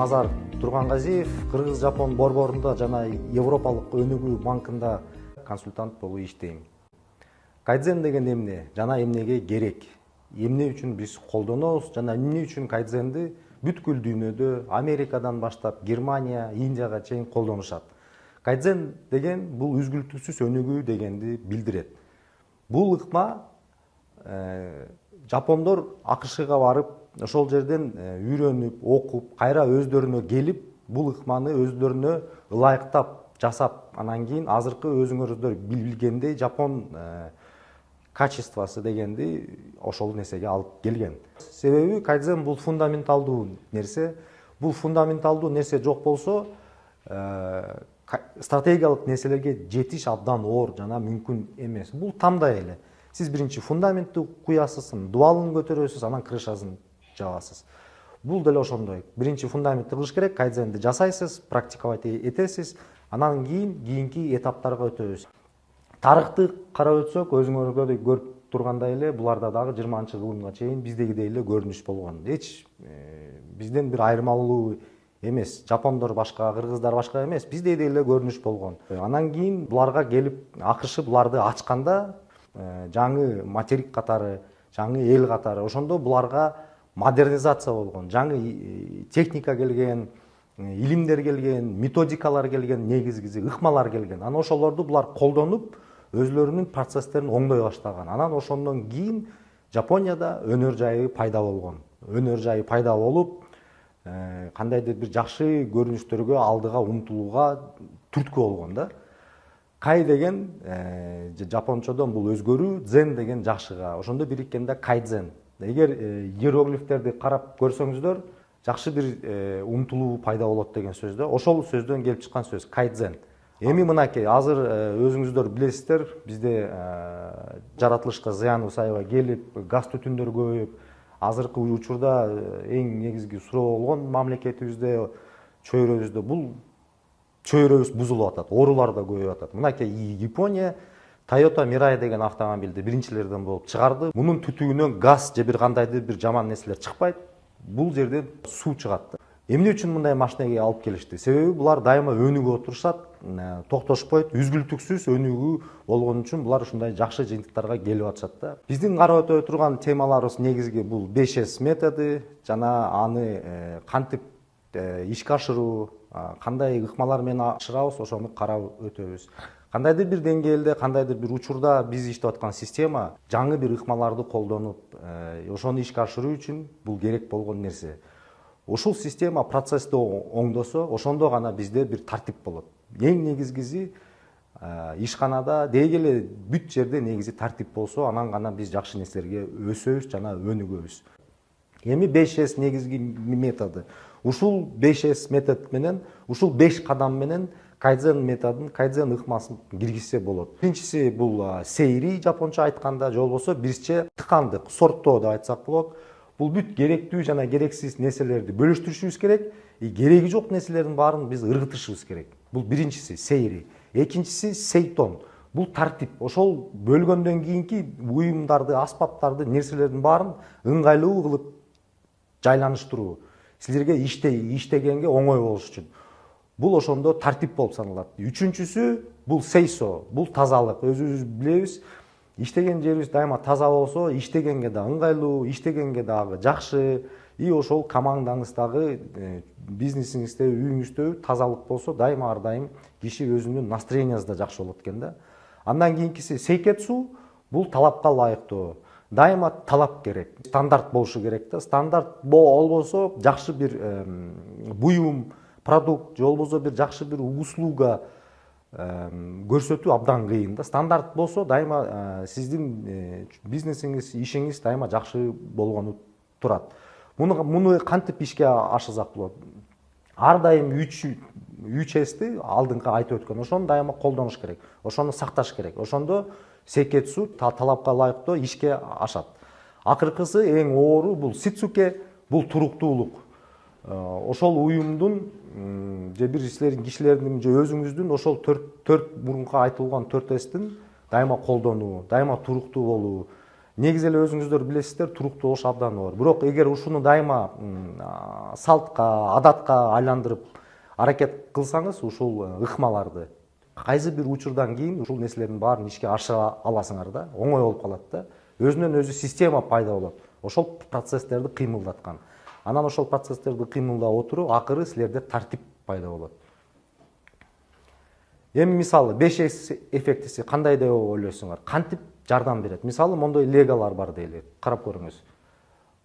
назар тургангазиев кыргыз жапон борборунда жана европалык өнүгүү банкында консультант болуп иштейм. Кайдзен деген эмне жана эмнеге керек? Эмне үчүн биз колдонобуз жана эмне үчүн кайдзенди бүткүл дүйнөдө америкадан баштап германия индияга чейин колдонушат? Кайдзен деген бул үзгүлтүксүз өнүгүү дегенди билдирет. Бул ыкма э, жапондор акшга барып ошол жерден э, үйрөнүп окуп кайра өздөрүнө келип бул ыкманы өздөрүнө ылайыктап жасап анан кийин азыркы өзүңөрдөр билгендей жапон э, качествосы дегенди ошол нерсеге алып келген. Себеби кайдзен бул фундаменталдуу нерсе. Бул фундаменталдуу нерсе жок болсо э, стратегиялык нерселерге жетиш абдан оор жана мүмкүн эмес. Бул тамдай эле. Сиз биринчи фундаментти куясыз дубалын көтөрөсүз анан крышасын жабасыз бул деле ошондой биринчи фундаментти кылыш керек кайдзенди жасайсыз практиковать этесиз анан кийин кийинки этаптарга өтөбүз тарыхты карап өтсөк өзүңөргө көрүп тургандай эле буларда дагы жыйырманчы кылымга чейин биздегидей эле көрүнүш болгон. Эч э, бизден бир айырмалуу эмес жапондор башка кыргыздар башка эмес биздейдей эле көрүнүш болгон. Анан кийин буларга келип акш буларды ачканда э, жаңы материк катары жаңы эл катары ошондо буларга модернизация болгон жаңы техника келген илимдер келген методикалар келген негизгиси ыкмалар келген. Анан ошолорду булар колдонуп өзүлөрүнүн процесстерин оңдой баштаган анан ошондон кийин жапонияда өнөр жайы пайда болгон өнөр жайы пайда болуп кандайдыр бир жакшы көрүнүштөргө алдыга умтулууга түрткү болгон да. Кай деген жапончодон бул өзгөрүү дзен деген жакшыга ошондо бириккенде кайдзен. Эгер иероглифтерди карап көрсөңүздөр жакшы бир умтулуу пайда болот деген сөз да ошол сөздөн келип чыккан сөз кайдзен. Эми мынакей азыр өзүңүздөр билесиздер бизде жаратылышка зыяныбыз аябай келип газ түтүндөр көбөйүп азыркы учурда эң негизги суроо болгон мамлекетибизде чөйрөбүздө. Бул чөйрөбүз бузулуп атат оорулар да көбөйүп атат. Мынакей япония toyota mirai деген автомобилди биринчилерден болуп чыгарды. Мунун түтүгүнөн газ же бир кандайдыр бир жаман нерселер чыкпайт. Бул жерден суу чыгат эмне үчүн мындай машинеге алып келишти? Себеби булар дайыма өнүгүп отурушат токтошпойт. Үзгүлтүксүз өнүгүү болгон үчүн булар ушундай жакшы жыйынтыктарга келип атышат да. Биздин карап өтө турган темаларыбыз негизги бул беш с методу жана аны кантип ишке ашыруу кандай ыкмалар менен ашырабыз ошону карап өтөбүз кандайдыр бир деңгээлде кандайдыр бир учурда биз иштеп аткан система жаңы бир ыкмаларды колдонуп ошону ишке ашыруу үчүн бул керек болгон нерсе. Ушул система процессти оңдосо ошондо гана бизде бир тартип болот. Эң негизгиси ишканада деги эле бүт жерде негизи тартип болсо анан гана биз жакшы нерселерге өсөбүз жана өнүгөбүз. Эми беш с негизги методу ушул беш с метод менен ушул беш кадам менен кайдзен методун кайдзен ыкмасын киргизсе болот. Биринчиси бул сейри жапонча айтканда же болбосо бизче тыкандык сорттоо деп айтсак болот. Бул бүт керектүү жана керексиз нерселерди бөлүштүрүшүбүз керек. И кереги жок нерселердин баарын биз ыргытышыбыз керек. Бул биринчиси сейри. Экинчиси сейтон. Бул тартип ошол бөлгөндөн кийинки буюмдарды аспаптарды нерселердин баарын ыңгайлуу кылып жайланыштыруу. Силерге иштегенге оңой болуш үчүн. Бул ошондо тартип болуп саналат үчүнчүсү бул сейсо бул тазалык. Өзүбүз билебиз иштеген жерибиз дайыма таза болсо иштегенге да ыңгайлуу иштегенге дагы жакшы. И ошол командаңыз дагы бизнесиңизде үйүңүздө тазалык болсо дайыма ар дайым киши өзүнүн настроениясы да жакшы болот экен да. Андан кийинкиси сейкетсу бул талапка ылайыктоо дайыма талап керек стандарт болушу керек да. Стандарт болбосо жакшы бир буюм продукт же болбосо бир жакшы бир услуга көрсөтүү абдан кыйын да. Стандарт болсо дайыма сиздин э, бизнесиңиз ишиңиз дайыма жакшы болгону турат. Муну муну кантип ишке ашырсак болот? Ар дайым үч үч эсти алдыңкы айтып өткөн. Ошону дайыма колдонуш керек ошону сакташ керек. Ошондо секетсу талапка ылайыктуу ишке ашат. Акыркысы эң оору бул сицуке бул туруктуулук. Ошол уюмдун же бир силердин кишилердин же өзүңүздүн ошол төрт мурунку айтылган төрт эстин дайыма колдонуу дайыма туруктуу болуу. Негизи эле өзүңүздөр билесиздер туруктуу болуш абдан оор бирок эгер ушуну дайыма салтка адатка айландырып аракет кылсаңыз ушул э, ыкмаларды кайсы бир учурдан кийин ушул нерселердин баарын ишке ашыра аласыңар да оңой болуп калат да өзүнөн өзү система пайда болот. Ошол процесстерди кыймылдаткан. Анан ошол процесстерди кыймылдап отуруп акыры силерде тартип пайда болот. Эми мисалы беш с эффектиси кандай деп ойлойсуңар? Кантип жардам берет? Мисалы мондой легалар бар дейли карап көрүңүз.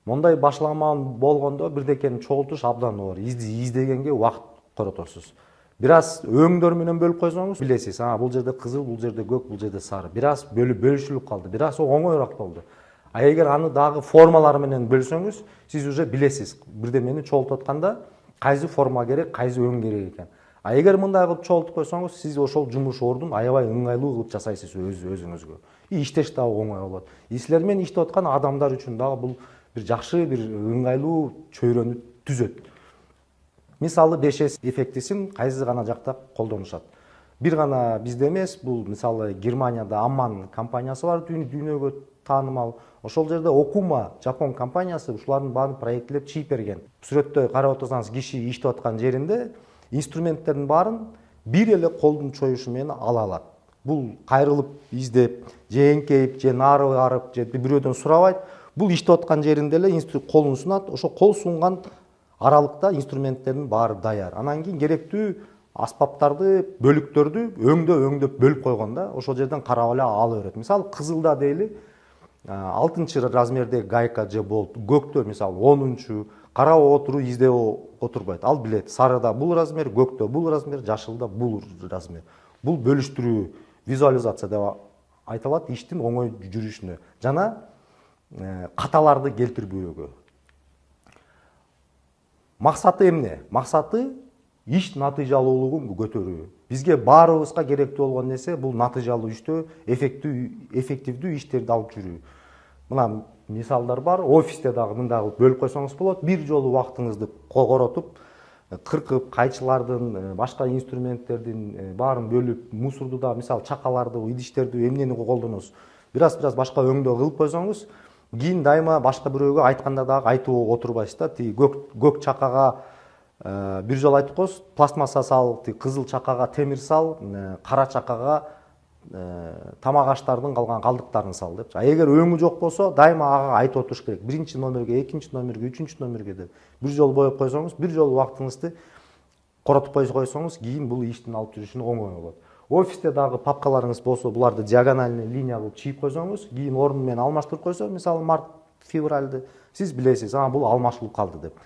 Мондай башламан болгондо бирдекени чогултуш абдан оор издегенге убакыт коротосуз бир аз өңдөр менен бөлүп койсоңуз билесиз бул жерде кызыл бул жерде көк бул жерде сары. Бир аз бөлүшүлүп калды бир аз оңоюраак болду. А эгер аны дагы формалар менен бөлсөңүз сиз уже билесиз бирдемени чогултуп атканда кайсы форма керек кайсы өң керек экен а эгер мындай кылып чогултуп койсоңуз сиз ошол жумуш ордун аябай ыңгайлуу кылып жасайсыз өз өзүңүзгө и иштеш дагы оңой болот и силер менен иштеп аткан адамдар үчүн дагы бул бир жакшы бир ыңгайлуу чөйрөнү түзөт. Мисалы беш с эффектисин кайсы гана жакта колдонушат бир гана бизде эмес бул мисалы германияда амман компаниясы бар дүйнөгө таанымал ошол жерде окума жапон компаниясы ушулардын баарын проектилеп чыйып берген. Сүрөттө карап отурсаңыз киши иштеп аткан жеринде инструменттердин баарын бир эле колдун чоюшу менен ала алат. Бул кайрылып издеп же эңкейип же нары барып же бирөөдөн сурабайт. Бул иштеп аткан жеринде эле колун сунат ошо кол сунган аралыкта инструменттердин баары даяр. Анан кийин керектүү аспаптарды бөлүктөрдү өңдөп өңдөп бөлүп койгон да ошол жерден карап эле ала берет. Мисалы кызылда дейли алтынчы размердеги гайка же болт көктө мисалы онунчу карап отуруп издеп отурбайт ал билет сарыда бул размер көктө бул размер жашылда бул размер. Бул бөлүштүрүү визуализация деп айтылат иштин оңой жүрүшүнө жана каталарды келтирбөөгө максаты эмне максаты иш натыйжалуулугун көтөрүү. Бизге баарыбызга керектүү болгон нерсе бул натыйжалуу иштөө эффективдүү иштерди алып жүрүү. Мына мисалдар бар офисте дагы мындай кылып бөлүп койсоңуз болот. Бир жолу убактыңызды коротуп кыркып кайчылардын башка инструменттердин баарын бөлүп мусорду да мисалы чакаларды идиштерди эмнени колдоносуз бир аз бир аз башка өңдөө кылып койсоңуз кийин дайыма башка бирөөгө айтканда дагы айтып отурбайсыз да тиги көк чакага бир жолу айтып коесуз пластмасса сал тиги кызыл чакага темир сал кара чакага тамак аштардын калган калдыктарын сал депчи. А эгер өңү жок болсо дайыма ага айтып отуруш керек. Биринчи номерге экинчи номерге үчүнчү номерге деп. Бир жолу боеп койсоңуз бир жолу убактыңызды коротуп койсоңуз кийин бул иштин алып жүрүшүнө оңой болот. Офисте дагы папкаларыңыз болсо буларды диагональный линия кылып чийип койсоңуз кийин ордун менен алмаштырып койсо мисалы март февральды сиз билесиз а бул алмашылып калды деп.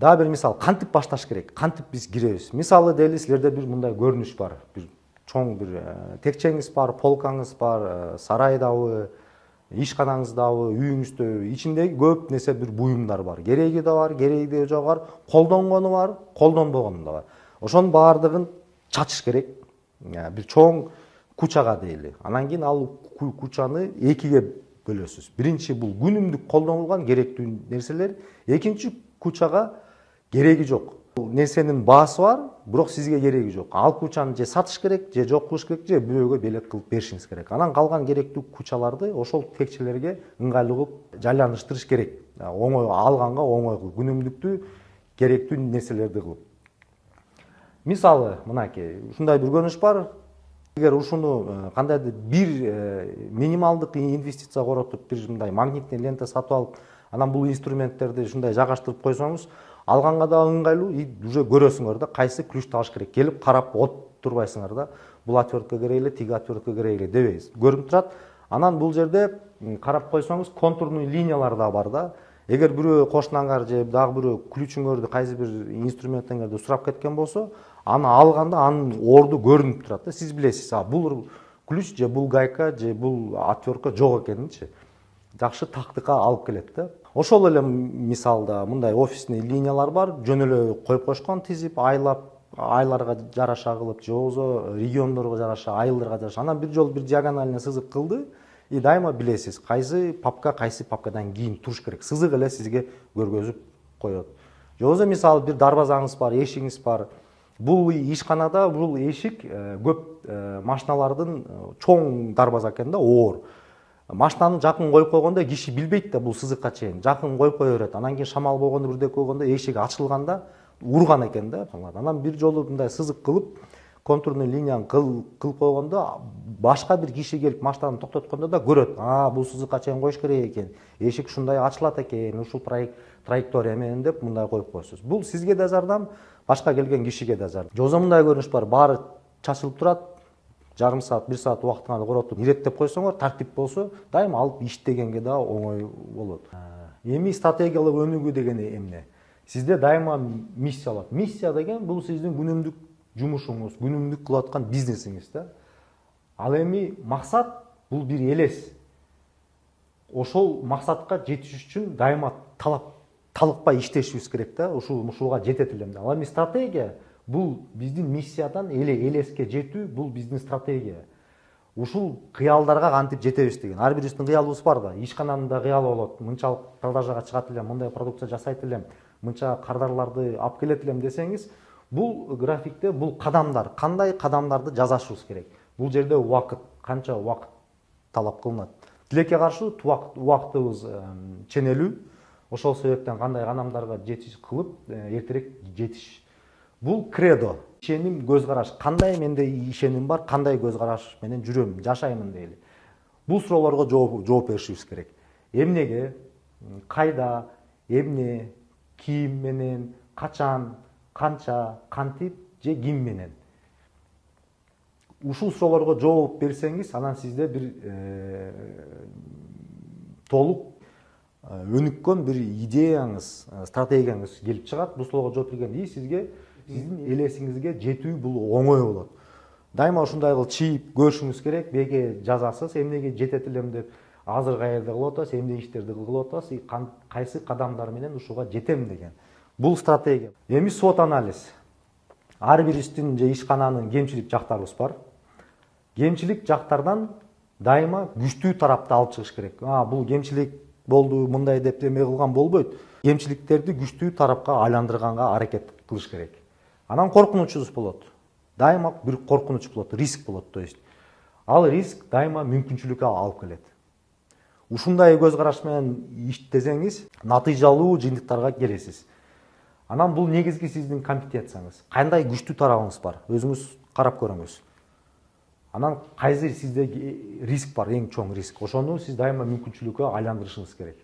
Дагы бир мисал кантип башташ керек кантип биз киребиз мисалы дейли силерде бир мындай көрүнүш бар бир чоң бир текчеңиз бар полкаңыз бар сарайдабы ишканаңыздабы үйүңүздө ичиндеги көп нерсе бир буюмдар бар кереги да бар кереги жогу бар колдонгону бар колдонбогону да бар ошонун баардыгын чачыш керек бир чоң кучага дейли анан кийин ал кучаны экиге бөлөсүз биринчи бул күнүмдүк колдонулган керектүү нерселер экинчи кучага кереги жок нерсенин баасы бар бирок сизге кереги жок ал кучаны же сатыш керек же жок кылыш керек же бирөөгө белек кылып беришиңиз керек анан калган керектүү кучаларды ошол текчелерге ыңгайлуу кылып жайланыштырыш керек оңой алганга оңой кылып күнүмдүктүү керектүү нерселерди кылып мисалы мынакей ушундай бир көрүнүш бар эгер ушуну кандайдыр бир минималдык инвестиция коротуп бир мындай магнитный лента сатып алып анан бул инструменттерди ушундай жайгаштырып койсоңуз алганга дагы ыңгайлуу и уже көрөсүңөр да кайсы ключ табыш керек. Келип карап отурбайсыңар да бул отвертка керек эле тиги отвертка керек эле дебей көрүнүп турат анан бул жерде карап койсоңуз контурный линиялар да бар да. Эгер бирөө кошунаңар же дагы бирөө ключуңөрдү кайсы бир инструментиңерди сурап кеткен болсо аны алганда анын орду көрүнүп турат да. Сиз билесиз а бул ключ же бул гайка же бул отвертка жок экенинчи жакшы тактыкка алып келет да. Ошол эле мисалда мындай офисный линиялар бар жөн эле коюп коюшкан тизип айлап айларга жараша кылып же болбосо региондорго жараша айылдарга жараша анан бир жолу бир диагональный сызык кылды и дайыма билесиз кайсы папка кайсы папкадан кийин туруш керек. Сызык эле сизге көргөзүп коет. Же болбосо мисалы бир дарбазаңыз бар эшигиңиз бар бул ишканада бул эшик көп машиналардын чоң дарбаза экен да оор. Машинаны жакын коюп койгондо киши билбейт да бул сызыкка чейин жакын коюп кое берет анан кийин шамал болгондо бирдеке болгондо эшик ачылганда урган экен да. Анан бир жолу мындай сызык кылып контурный линияны кылып койгондо башка бир киши келип машинаны токтоткондо да көрөт а бул сызыкка чейин коюш керек экен эшик ушундай ачылат экен ушул траектория менен деп мындай коюп коесуз бул сизге да жардам башка келген кишиге да жардам жозо мындай көрүнүш бар. Баары чачылып турат жарым саат бир саат убактыңарды коротуп иреттеп койсоңор тартип болсо дайыма алып иштегенге да оңой болот эми стратегиялык өнүгүү деген эмне сизде дайыма миссия болот миссия деген бул сиздин күнүмдүк жумушуңуз күнүмдүк кылып аткан бизнесиңиз да. Ал эми максат бул бир элес ошол максатка жетиш үчүн дайыма талап талыкпай иштешибиз керек да ушул ушуга жетет элем ал эми стратегия бул биздин миссиядан эле элеске жетүү бул биздин стратегия. Ушул кыялдарга кантип жетебиз деген. Ар бирибиздин кыялыбыз бар да. Ишкананын да кыялы болот. Мынчалык продажага чыгат элем мындай продукция жасайт элем мынча кардарларды алып келет элем десеңиз бул графикте бул кадамдар кандай кадамдарды жасашыбыз керек? Бул жерде убакыт канча убакыт талап кылынат тилекке каршы убактыбыз ченелүү ошол себептен кандай кадамдарга жетиш кылып эртерээк жетиш бул кредо. Ишеним көз караш кандай менде ишеним бар кандай көз караш менен жүрөм жашаймын дейли бул суроолорго жооп беришибиз керек. Эмнеге кайда эмне ким менен? Качан канча кантип же ким менен? Ушул суроолорго жооп берсеңиз анан сизде бир э, толук э, өнүккөн бир идеяңыз э, стратегияңыз келип чыгат бул суроолорго жооп бергенде сизге сиздин элесиңизге жетүү бул оңой болот дайыма ушундай кылып чийип көрүшүңүз керек беге жазасыз эмнеге жетет элем деп азыр каерде кылып атасыз эмне иштерди кылып атасыз и кайсы кадамдар менен ушуга жетем деген. Бул стратегия. Эми свот анализ. Ар бирибиздин же ишкананын кемчилик жактарыбыз бар. Кемчилик жактардан дайыма күчтүү тарапты алып чыгыш керек. А бул кемчилик болду мындай деп эме кылган болбойт. Кемчиликтерди күчтүү тарапка айландырганга аракет кылыш керек. Анан коркунучубуз болот. Дайыма бир коркунуч болот риск болот то есть. Ал риск дайыма мүмкүнчүлүккө алып келет. Ушундай көз караш менен иштесеңиз натыйжалуу жыйынтыктарга келесиз. Анан бул негизги сиздин компетенцияңыз кандай күчтүү тарабыңыз бар? Өзүңүз карап көрүңүз анан кайсы сизде риск бар эң чоң риск? Ошону сиз дайыма мүмкүнчүлүккө айландырышыңыз керек.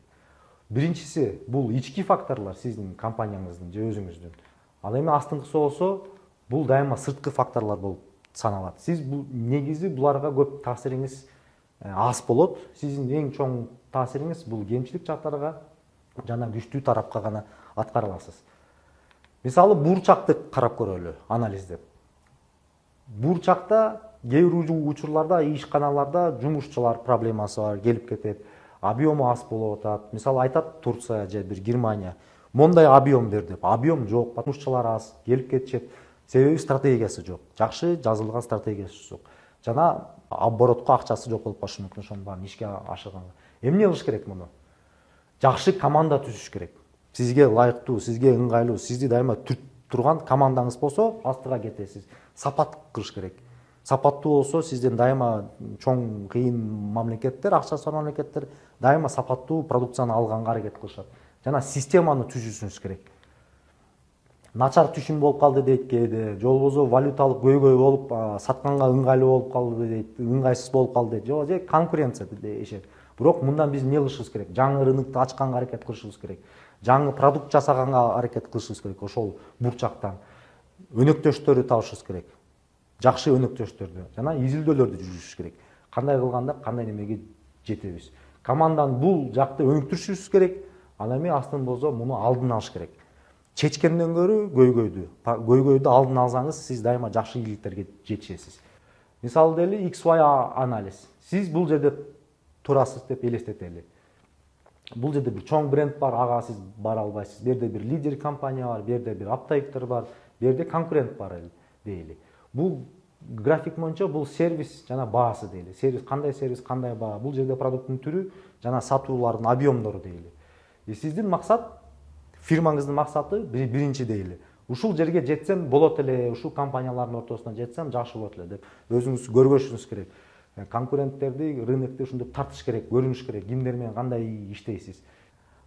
Биринчиси бул ички факторлор сиздин компанияңыздын же өзүңүздүн. Ал эми астыңкысы болсо бул дайыма сырткы факторлор болуп саналат. Сиз бул негизи буларга көп таасириңиз аз болот. Сиздин эң чоң таасириңиз бул кемчилик жактарга жана күчтүү тарапка гана аткара аласыз мисалы буурчакты карап көрөлү анализдеп. Буурчакта кээ бир учурларда ишканаларда жумушчулар проблемасы бар келип кетет объему аз болуп атат. Мисалы айтат турция же бир германия. Мондай объем бер деп. Объем жок жумушчулар аз келип кетишет. Себеби стратегиясы жок. Жакшы жазылган стратегиясы жок. Жана оборотко акчасы жок болуп калышы мүмкүн ошонун баарын ишке ашырганга. Эмне кылыш керек муну? Жакшы команда түзүш керек. Сизге ылайыктуу сизге ыңгайлуу сизди дайыма түртүп турган командаңыз болсо астыга кетесиз. Сапат кылыш керек. Сапаттуу болсо сизден дайыма чоң кыйын мамлекеттер акчасы бар мамлекеттер дайыма сапаттуу продукцияны алганга аракет кылышат жана системаны түзүшүңүз керек. Начар түшүм болуп калды дейт кээде. Же болбосо валюталык көйгөй болуп сатканга ыңгайлуу болуп калды дейт ыңгайсыз болуп калды дейт. Же конкуренция дешет бирок мындан биз эмне кылышыбыз керек? Жаңы рынокду ачканга аракет кылышыбыз керек. Жаңы продукт жасаганга аракет кылышыбыз керек ошол бурчактан. Өнөктөштөрдү табышыбыз керек. Жакшы өнөктөштөрдү. Жана изилдөөлөрдү жүргүзүш керек. Кандай кылганда кандай немеге жетебиз? Команданы бул жакты өнүктүрүшүбүз керек. Ал эми астын болсо муну алдын алыш керек. Чечкенден көрө көйгөйдү көйгөйдү алдын алсаңыз сиз дайыма жакшы ийгиликтерге жетишесиз. Мисалы дели xy анализ. Сиз бул жерде турасыз деп элестетели. Бул жерде бир чоң бренд бар ага сиз бара албайсыз. Бул жерде бир лидер компания бар бул жерде бир оптовиктер бар бул жерде конкурент бар дейли. Бул график боюнча бул сервис жана баасы дейли. Сервис кандай сервис кандай баа? Бул жерде продукттун түрү жана сатуулардын объемдору дейли. И сиздин максат фирмаңыздын максаты биринчи дейли ушул жерге жетсем болот эле ушул компаниялардын ортосуна жетсем жакшы болот эле деп өзүңүз көргөзүшүңүз керек конкуренттерди рынокто ушинтип тартыш керек көрүнүш керек кимдер менен кандай иштейсиз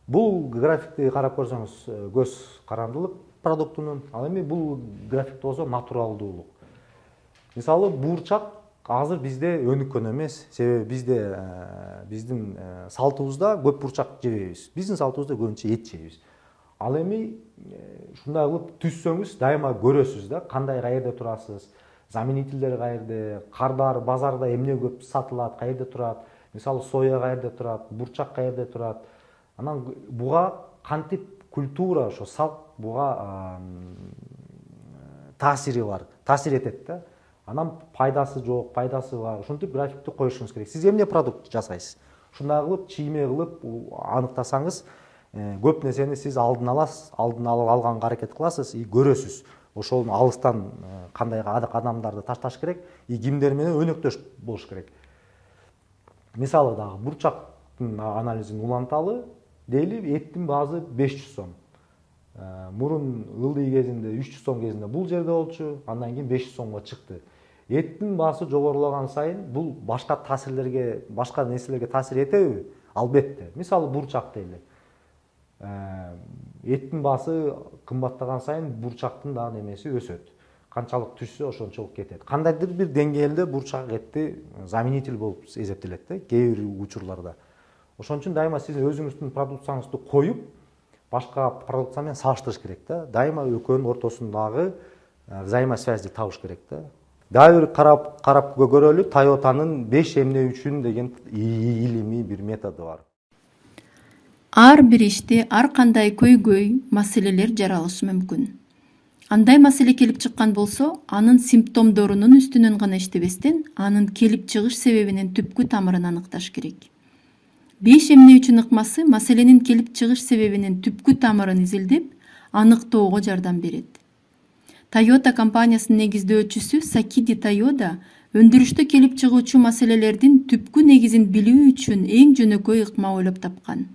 бул графикти карап көрсөңүз көз карандылык продуктунун ал эми бул графикте болсо натуралдуулук мисалы буурчак азыр бизде өнүккөн эмес. Себеби бизде биздин салтыбызда көп бурчак жебейбиз. Биздин салтыбызда көбүнчө эт жейбиз ал эми ушундай кылып түзсөңүз дайыма көрөсүз да. Кандай каерде турасыз? Заменительдер каерде кардар базарда эмне көп сатылат каерде турат? Мисалы соя каерде турат бурчак каерде турат. Анан буга кантип культура ошо салт буга таасири бар таасир этет да. Анан пайдасы жок пайдасы бар. Ушинтип графикти коюшуңуз керек. Сиз эмне продукт жасайсыз? Ушундай кылып чийме кылып аныктасаңыз көп нерсени сиз алдын аласыз алдын алып алганга аракет кыласыз и көрөсүз. Ошону алыстан кандай кадамдарды ташташ керек и кимдер менен өнөктөш болуш керек. Мисалы дагы бурчактын анализин уланталы дейли эттин баазы беш жүз сом. Мурун ылдый кезинде үч жүз сом кезинде бул жерде болчу андан кийин беш жүз сомго чыкты. Эттин баасы жогорулаган сайын бул башка таасирлерге башка нерселерге таасир этеби албетте мисалы бурчак дейли эттин баасы кымбаттаган сайын бурчактын дагы немеси өсөт канчалык түшсө ошончолук кетет кандайдыр бир деңгээлде бурчак этти заменитель болуп эсептелет да кээ бир учурларда. Ошон үчүн дайыма сиз өзүңүздүн продукцияңызды коюп башка продукция менен салыштырыш керек да дайыма экөөнүн ортосундагы взаимосвязьди табыш керек да дагы бир карап карап көрөлү тойотанын беш эмне үчүн деген илимий бир методу бар. Ар бир иште ар кандай көйгөй маселелер жаралышы мүмкүн андай маселе келип чыккан болсо анын симптомдорунун үстүнөн гана иштебестен анын келип чыгыш себебинин түпкү тамырын аныкташ керек. Беш эмне үчүн ыкмасы маселенин келип чыгыш себебинин түпкү тамырын изилдеп аныктоого жардам берет тойота компаниясынын негиздөөчүсү сакиди тойода өндүрүштө келип чыгуучу маселелердин түпкү негизин билүү үчүн эң жөнөкөй ыкма ойлоп тапкан.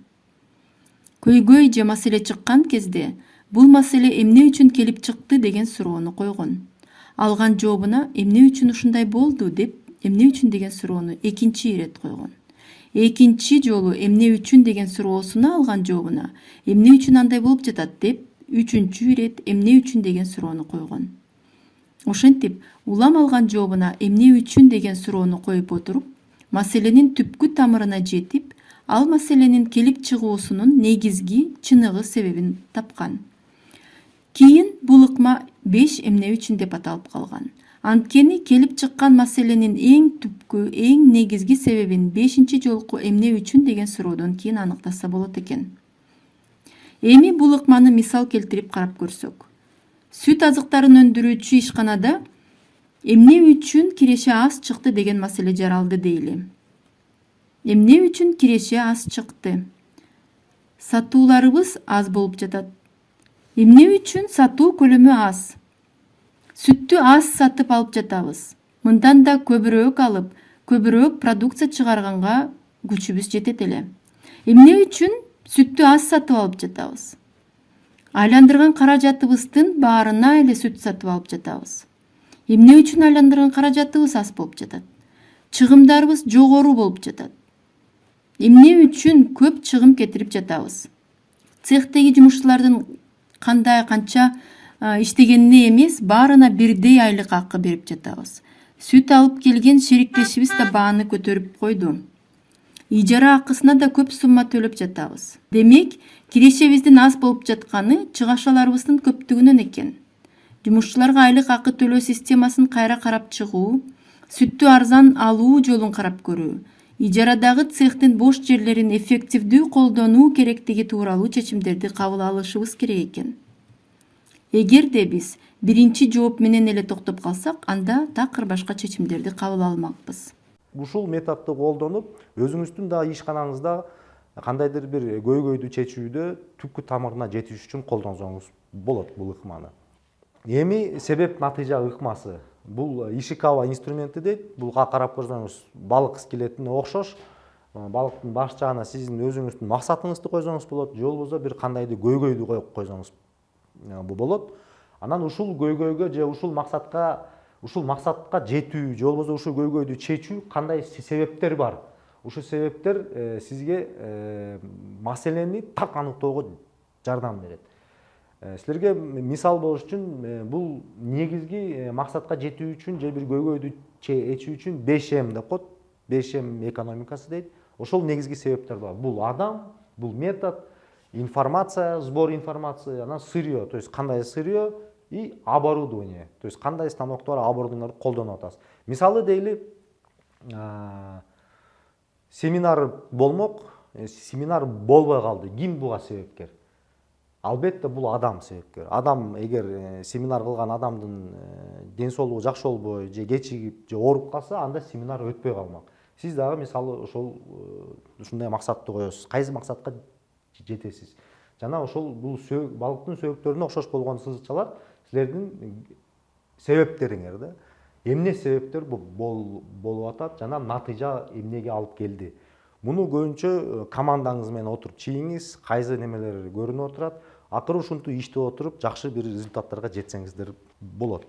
Көйгөй же маселе чыккан кезде бул маселе эмне үчүн келип чыкты деген суроону койгон. Алган жообуна эмне үчүн ушундай болду деп эмне үчүн деген суроону экинчи ирет койгон. Экинчи жолу эмне үчүн деген суроосуна алган жообуна эмне үчүн андай болуп жатат деп үчүнчү ирет эмне үчүн деген суроону койгон. Ошентип улам алган жообуна эмне үчүн деген суроону коюп отуруп маселенин түпкү тамырына жетип ал маселенин келип чыгуусунун негизги чыныгы себебин тапкан. Кийин бул ыкма беш эмне үчүн деп аталып калган. Анткени келип чыккан маселенин эң түпкү эң негизги себебин бешинчи жолку эмне үчүн деген суроодон кийин аныктаса болот экен эми бул ыкманы мисал келтирип карап көрсөк. Сүт азыктарын өндүрүүчү ишканада эмне үчүн киреше аз чыкты? деген маселе жаралды дейли. Эмне үчүн киреше аз чыкты? Сатууларыбыз аз болуп жатат эмне үчүн сатуу көлөмү аз? Сүттү аз сатып алып жатабыз мындан да көбүрөөк алып көбүрөөк продукция чыгарганга күчүбүз жетет эле эмне үчүн сүттү аз сатып алып жатабыз. Айландырган каражатыбыздын баарына эле сүт сатып алып жатабыз. Эмне үчүн айландырган каражатыбыз аз болуп жатат? Чыгымдарыбыз жогору болуп жатат. Эмне үчүн көп чыгым кетирип жатабыз? Цехтеги жумушчулардын кандай канча иштегенине эмес баарына бирдей айлык акы берип жатабыз. Сүт алып келген шериктешибиз да бааны көтөрүп койду ижара акысына да көп сумма төлөп жатабыз. Демек кирешебиздин аз болуп жатканы чыгашаларыбыздын көптүгүнөн экен. Жумушчуларга айлык акы төлөө системасын кайра карап чыгуу сүттү арзан алуу жолун карап көрүү ижарадагы цехтин бош жерлерин эффективдүү колдонуу керектиги тууралуу чечимдерди кабыл алышыбыз керек экен. Эгерде биз биринчи жооп менен эле токтоп калсак анда такыр башка чечимдерди кабыл алмакпыз ушул методду колдонуп өзүңүздүн дагы ишканаңызда кандайдыр бир көйгөйдү чечүүдө түпкү тамырына жетиш үчүн колдонсоңуз болот бул ыкманы. Эми себеп натыйжа ыкмасы. Бул ишикава инструменти дейт бул карап көрсөңүз балык скелетине окшош балыктын баш жагына сиздин өзүңүздүн максатыңызды койсоңуз болот же болбосо бир кандайдыр көйгөйдү коюп койсоңуз болот. Анан ушул көйгөйгө же ушул максатка ушул максатка жетүү же болбосо ушул көйгөйдү чечүү кандай се- себептер бар? Ушул себептер э, сизге э, маселени так аныктоого жардам берет. Э, силерге мисал болуш үчүн бул негизги максатка жетүү үчүн же бир көйгөйдү чечүү үчүн беш м деп коет беш м экономикасы дейт. Ошол негизги себептер бар. Бул адам бул метод информация сбор информации анан сырье то есть кандай сырье и оборудование. То есть кандай станоктор оборудованияларды колдонуп атасыз мисалы дейли а, семинар болмок э, семинар болбой калды. Ким буга себепкер. Албетте бул адам себепкер. Адам эгер э, семинар кылган адамдын э, ден соолугу жакшы болбой же кечигип же ооруп калса анда семинар өтпөй калмак. Сиз дагы мисалы ошол э, ушундай максатты коесуз кайсы максатка жетесиз жана ошол бул балыктын сөөктөрүнө окшош болгон сызыкчалар силердин себептериңер да эмне себептер болуп атат жана натыйжа эмнеге алып келди муну көбүнчө командаңыз менен отуруп чийиңиз кайсы немелер көрүнүп отурат акыры ушинтип иштеп отуруп жакшы бир результаттарга жетсеңиздер болот